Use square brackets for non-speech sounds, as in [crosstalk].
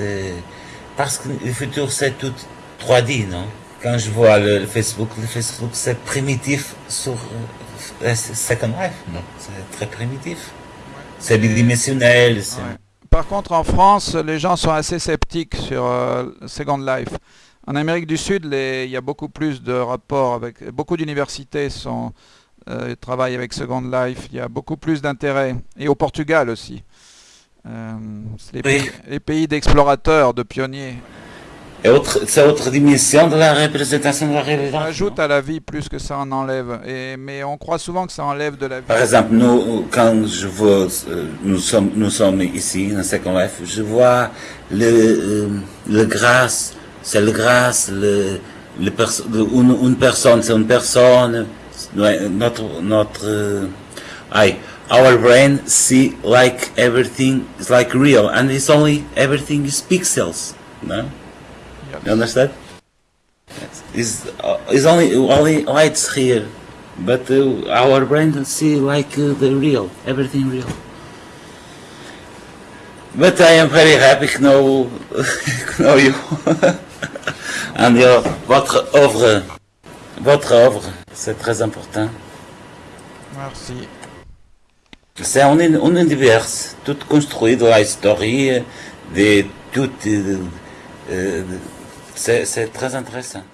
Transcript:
Euh, parce que le futur, c'est tout 3D, non? Quand je vois le, Facebook, le Facebook, c'est primitif sur euh, Second Life, non? C'est très primitif. C'est bidimensionnel. Par contre, en France, les gens sont assez sceptiques sur euh, Second Life. En Amérique du Sud, il y a beaucoup plus de rapports avec... Beaucoup d'universités sont euh, travaillent avec Second Life. Il y a beaucoup plus d'intérêt. Et au Portugal aussi. Euh, les, pays, d'explorateurs, de pionniers. C'est autre dimension de la représentation de la réalité. Ça ajoute à la vie plus que ça en enlève. Et, mais on croit souvent que ça enlève de la vie. Par exemple, nous, quand je vois, euh, nous sommes, nous sommes ici, dans Second Life, je vois le, euh, le grâce, c'est le grâce, le, le une, une personne, c'est une personne, notre, notre, I, our brain see like everything is like real, and it's only everything is pixels. No, you understand? It's, uh, it's only only lights here, but uh, our brain see like uh, the real, everything real. But I am very happy to [laughs] know, [laughs] know you. [laughs] and your, votre œuvre, votre œuvre, c'est très important. Merci. C'est un, un univers tout construit de la histoire, de tout. Euh, c'est très intéressant.